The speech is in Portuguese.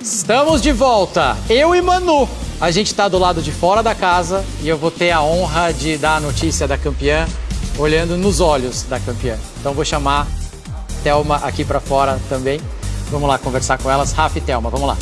Estamos de volta, eu e Manu. A gente está do lado de fora da casa e eu vou ter a honra de dar a notícia da campeã olhando nos olhos da campeã. Então vou chamar Thelma aqui para fora também. Vamos lá conversar com elas. Rafa e Thelma, vamos lá.